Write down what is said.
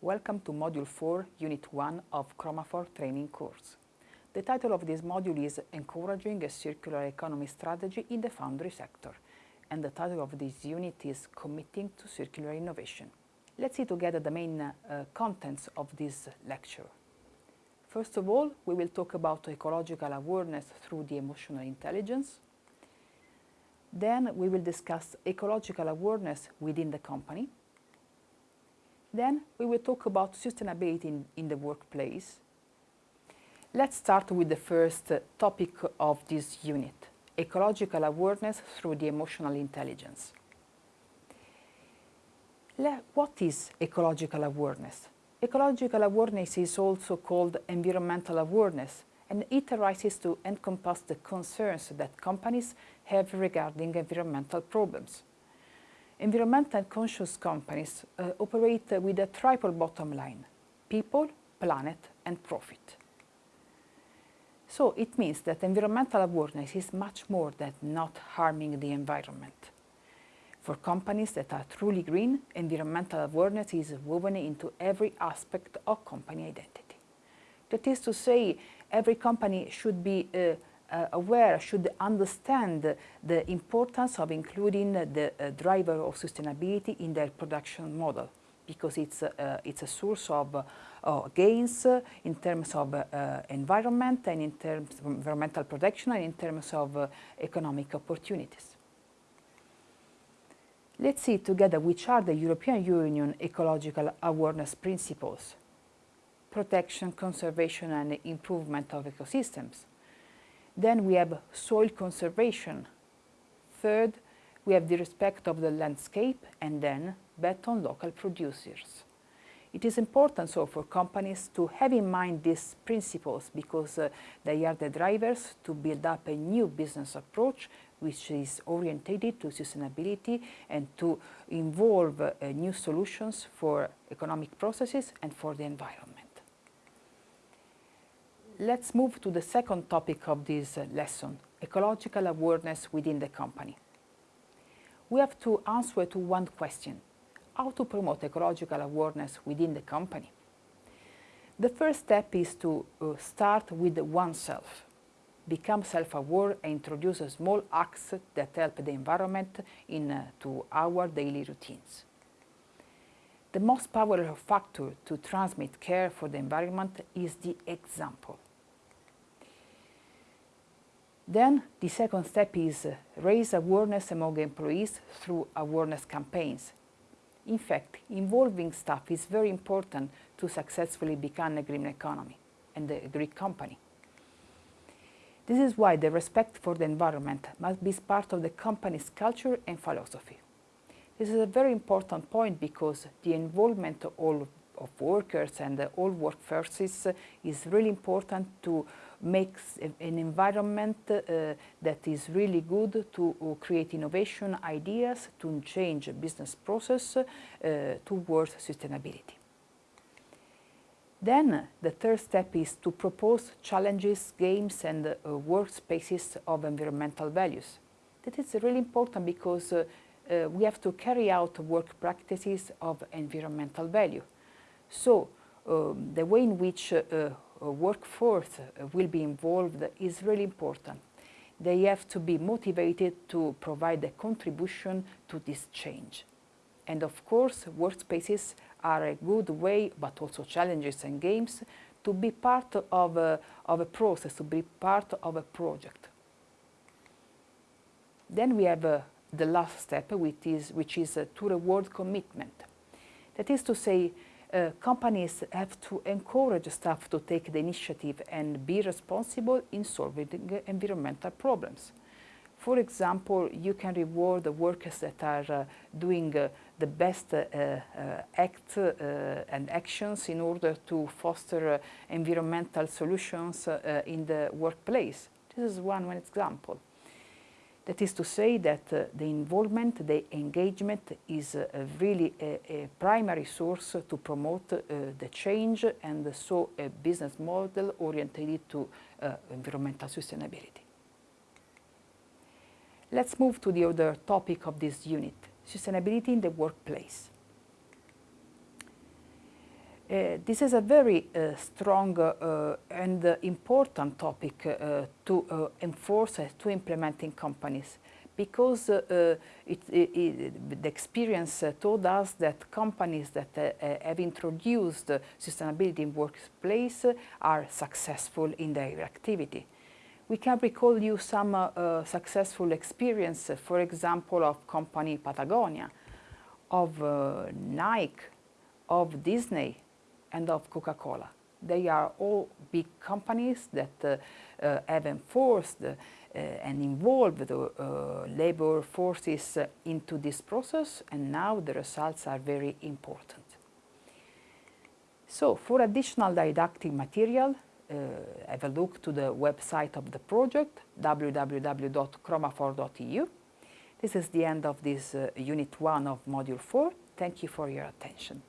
Welcome to Module 4, Unit 1 of Chromafor training course. The title of this module is Encouraging a Circular Economy Strategy in the Foundry Sector and the title of this unit is Committing to Circular Innovation. Let's see together the main uh, contents of this lecture. First of all, we will talk about ecological awareness through the emotional intelligence. Then we will discuss ecological awareness within the company. Then we will talk about sustainability in, in the workplace. Let's start with the first uh, topic of this unit, ecological awareness through the emotional intelligence. Le what is ecological awareness? Ecological awareness is also called environmental awareness and it arises to encompass the concerns that companies have regarding environmental problems. Environmental conscious companies uh, operate with a triple bottom line, people, planet and profit. So it means that environmental awareness is much more than not harming the environment. For companies that are truly green, environmental awareness is woven into every aspect of company identity. That is to say, every company should be uh, aware, should understand the importance of including the uh, driver of sustainability in their production model because it's, uh, it's a source of uh, gains in terms of uh, environment and in terms of environmental protection and in terms of uh, economic opportunities. Let's see together which are the European Union ecological awareness principles. Protection, conservation and improvement of ecosystems. Then we have soil conservation. Third, we have the respect of the landscape and then bet on local producers. It is important so for companies to have in mind these principles because uh, they are the drivers to build up a new business approach which is orientated to sustainability and to involve uh, new solutions for economic processes and for the environment. Let's move to the second topic of this uh, lesson, ecological awareness within the company. We have to answer to one question, how to promote ecological awareness within the company. The first step is to uh, start with oneself become self-aware and introduce small acts that help the environment into uh, our daily routines. The most powerful factor to transmit care for the environment is the example. Then the second step is uh, raise awareness among employees through awareness campaigns. In fact, involving staff is very important to successfully become a green economy and a green company. This is why the respect for the environment must be part of the company's culture and philosophy. This is a very important point because the involvement of all of workers and all workforces is really important to make an environment uh, that is really good to create innovation ideas, to change business process uh, towards sustainability. Then the third step is to propose challenges, games and uh, workspaces of environmental values. That is really important because uh, uh, we have to carry out work practices of environmental value. So um, the way in which uh, workforce uh, will be involved is really important. They have to be motivated to provide a contribution to this change. And of course, workspaces are a good way, but also challenges and games, to be part of a, of a process, to be part of a project. Then we have uh, the last step, which is, which is uh, to reward commitment. That is to say, uh, companies have to encourage staff to take the initiative and be responsible in solving environmental problems. For example, you can reward the workers that are uh, doing uh, the best uh, uh acts uh, and actions in order to foster uh, environmental solutions in the workplace. This is one, one example. That is to say that uh, the involvement, the engagement is uh, really a, a, primary source to promote uh, the change and so a business model oriented to environmental sustainability. Let's move to the other topic of this unit, sustainability in the workplace. Uh, this is a very uh, strong uh, and important topic to enforce, to implement in companies because it, it, it, the experience told us that companies that have introduced sustainability in workplace are successful in their activity. We can recall you some uh, successful experience, for example, of company Patagonia, of uh, Nike, of Disney, and of Coca-Cola. They are all big companies that uh, uh, have enforced uh, and involved the labor forces into this process and now the results are very important. So for additional didactic material, uh, have a look to the website of the project, www.chromafor.eu. This is the end of this uh, Unit 1 of Module 4. Thank you for your attention.